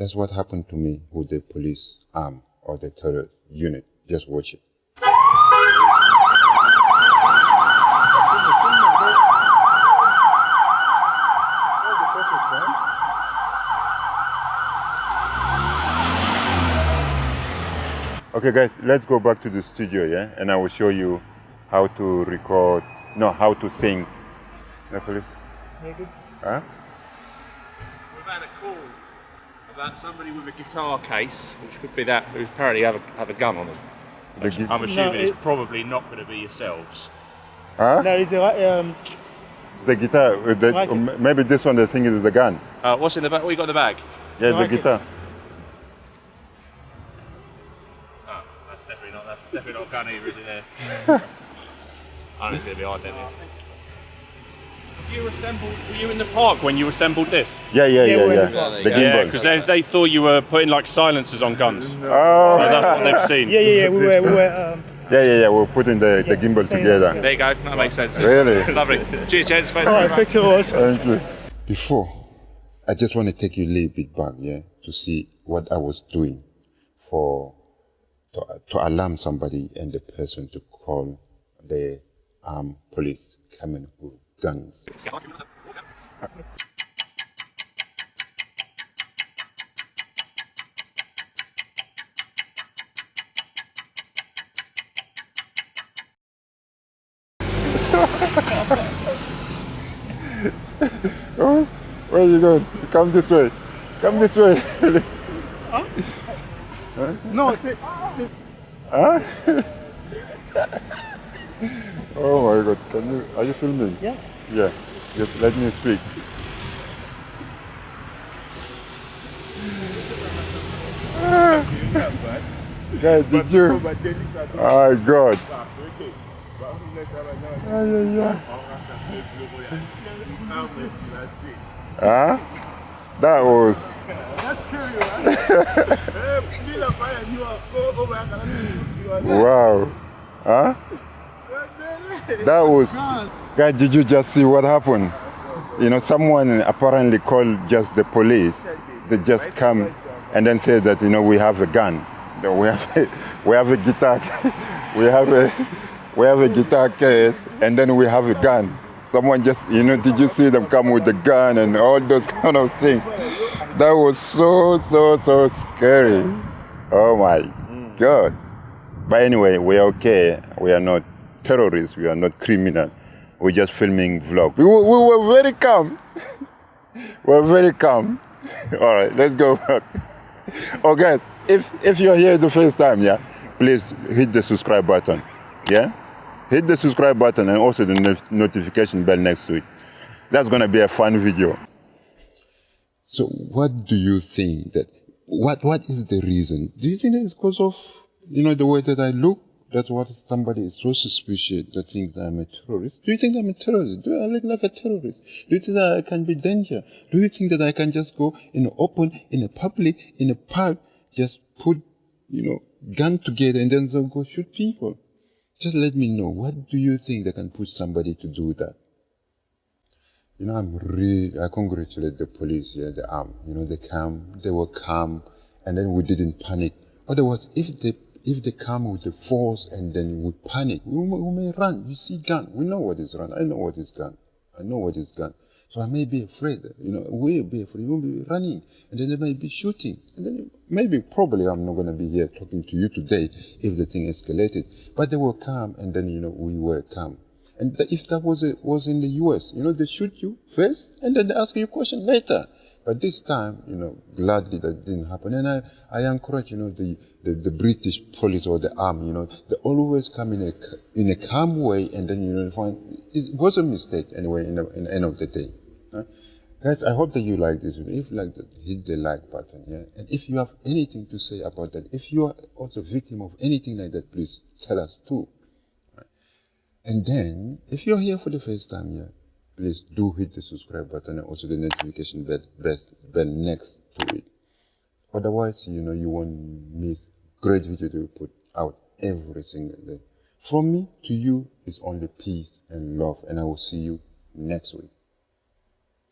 That's what happened to me with the police arm or the terror unit. Just watch it. Okay guys, let's go back to the studio, yeah? And I will show you how to record, no, how to sing. No, police? Maybe. Huh? A call about somebody with a guitar case, which could be that, who apparently have a, have a gun on them. Which gi- I'm assuming No, it's probably not going to be yourselves. Huh? No, is there um, The guitar, uh, the, Like maybe this one, the thing is the gun. Uh, what's in the bag? What you got in the bag? Yeah, Like the it. guitar. Oh, that's definitely not. That's definitely not a gun either, is it? There. I don't think it's going to be identical. Have you assembled? Were you in the park when you assembled this? Yeah, yeah, Yeah, yeah, we're yeah. in the car. The Yeah, because they, they thought you were putting like silencers on guns. So oh, that's what they've seen. yeah, yeah, yeah. We were, we were. Um, yeah, yeah, yeah. We're putting the, the gimbal together. yeah. There you go. That makes sense. Really? Lovely. Cheers, gents. Thank you all very right, much. thank you very much. Thank you. Before, I just want to take you a little bit back, yeah, to see what I was doing for to, to alarm somebody and the person to call the armed police coming with guns. Oh, where are you going? Come this way. Come this way. No, it's it. Oh my God! Can you? Are you filming? Yeah. Yeah. Just let me speak. Guys, did you? Oh God. Ay, ay, ay. Huh? That was. That's scary, right? Wow. Huh? That was. Guys, did you just see what happened? You know, someone apparently called just the police. They just come and then say that, you know, we have a gun. We have a, we have a guitar. We have a, we have a guitar case and then we have a gun. Someone just, you know, did you see them come with the gun and all those kind of things? That was so, so, so scary. Oh my God. But anyway, we're okay. We are not terrorists. We are not criminal. We're just filming vlog. We, were- we were very calm. we're very calm. All right, let's go back. Oh, guys, if if you're here the first time, yeah, please hit the subscribe button. Yeah, hit the subscribe button and also the not- notification bell next to it. That's gonna be a fun video. So, what do you think that? What What is the reason? Do you think that it's because of you know the way that I look? That's what somebody is so suspicious that thinks that I'm a terrorist. Do you think I'm a terrorist? Do I look like a terrorist? Do you think that I can be danger? Do you think that I can just go in open, in a public, in a park, just put you know gun together and then go shoot people? Just let me know. What do you think that can push somebody to do that? You know, I'm really, I congratulate the police, yeah, the arm. You know, they come, they were calm, and then we didn't panic. Otherwise, if they, if they come with the force and then we panic, we may, we may run. You see gun. We know what is run. I know what is gun. I know what is gun. So I may be afraid, you know, we'll be afraid. We'll be running, and then they may be shooting. And then maybe, probably, I'm not going to be here talking to you today if the thing escalated. But they were calm, and then, you know, we were calm. And if that was a, was in the US, you know, they shoot you first and then they ask you a question later. But this time, you know, gladly that didn't happen. And I, I encourage, you know, the, the, the British police or the army, you know, they always come in a, in a calm way and then, you know, find, it was a mistake anyway in the, in the end of the day. Guys, I hope that you like this video. If you like that, hit the like button, yeah? And if you have anything to say about that, if you are also victim of anything like that, please tell us too. And then, if you're here for the first time here, please do hit the subscribe button and also the notification bell, bell, bell next to it. Otherwise, you know, you won't miss great video to put out every single day. From me to you is only peace and love, and I will see you next week.